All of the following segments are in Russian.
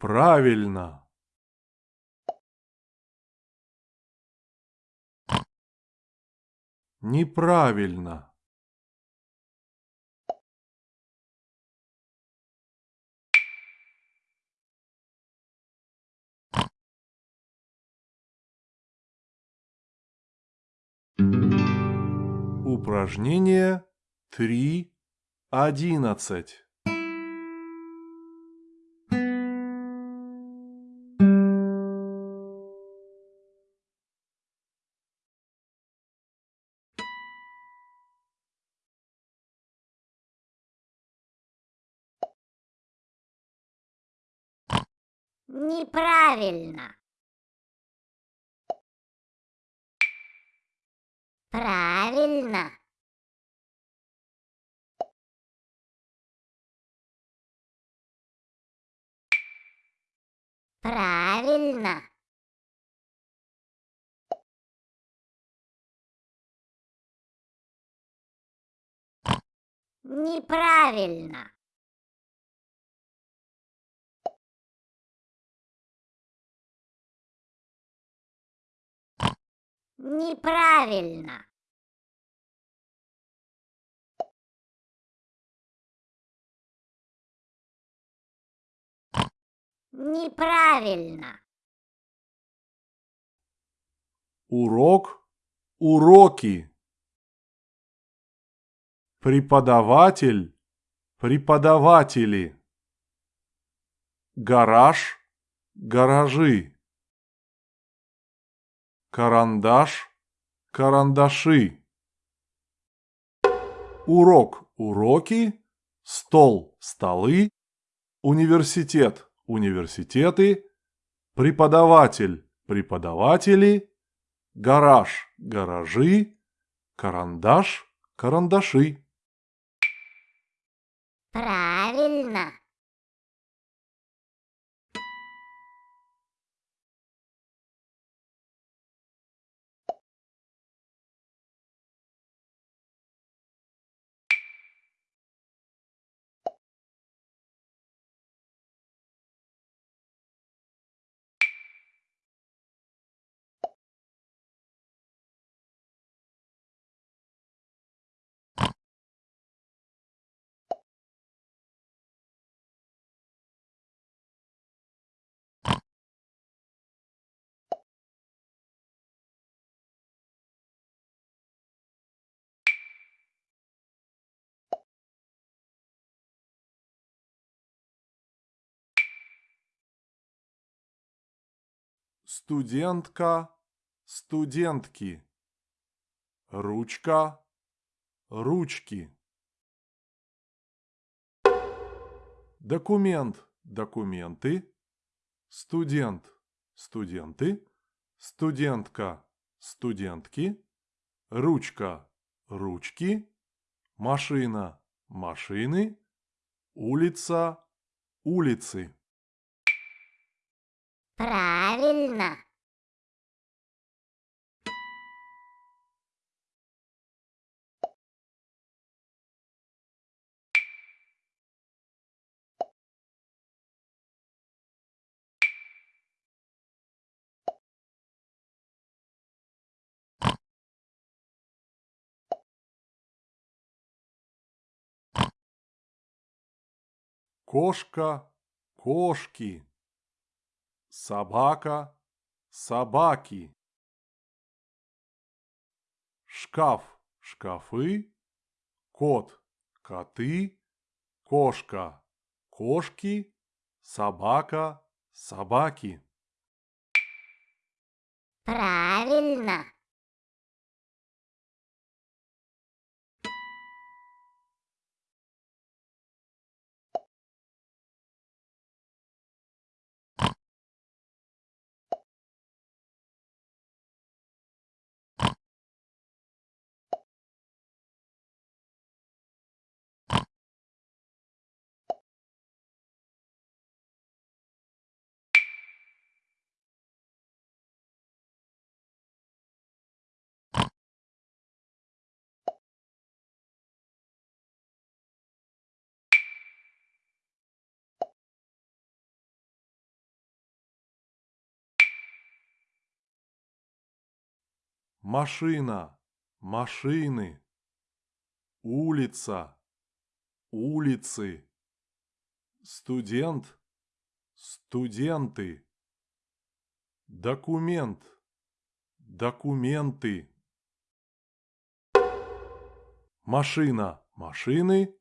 Правильно. Неправильно. Упражнение 3.11. Неправильно. Правильно. Правильно. Неправильно. Неправильно. Неправильно. Урок, уроки. Преподаватель, преподаватели. Гараж, гаражи. Карандаш, карандаши. Урок, уроки. Стол, столы. Университет, университеты. Преподаватель, преподаватели. Гараж, гаражи. Карандаш, карандаши. Правильно. Студентка, студентки. Ручка, ручки. Документ, документы. Студент, студенты. Студентка, студентки. Ручка, ручки. Машина, машины. Улица, улицы. Правильно. Кошка, кошки. Собака, собаки. Шкаф, шкафы. Кот, коты. Кошка, кошки. Собака, собаки. Правильно. Машина, машины, улица, улицы, студент, студенты, документ, документы, машина, машины,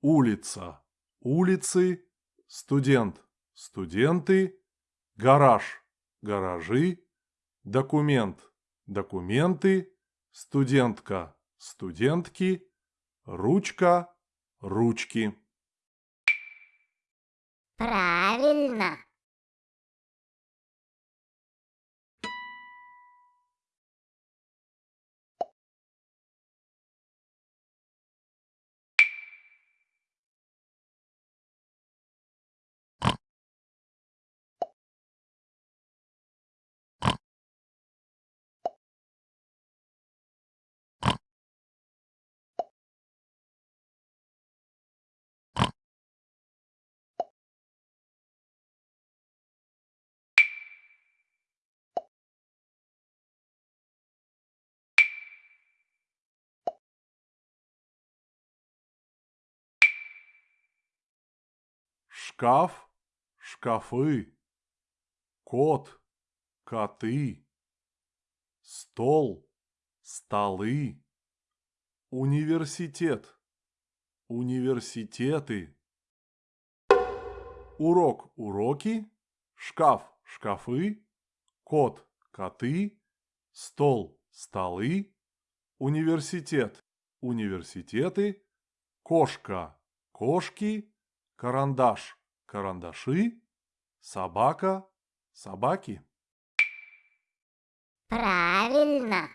улица, улицы, студент, студенты, гараж, гаражи, документ, документы, студентка, студентки, ручка, ручки. Правильно. Шкаф, шкафы, кот, коты, стол, столы, университет, университеты, урок, уроки, шкаф, шкафы, кот, коты, стол, столы, университет, университеты, кошка, кошки, карандаш, карандаши, собака, собаки. Правильно.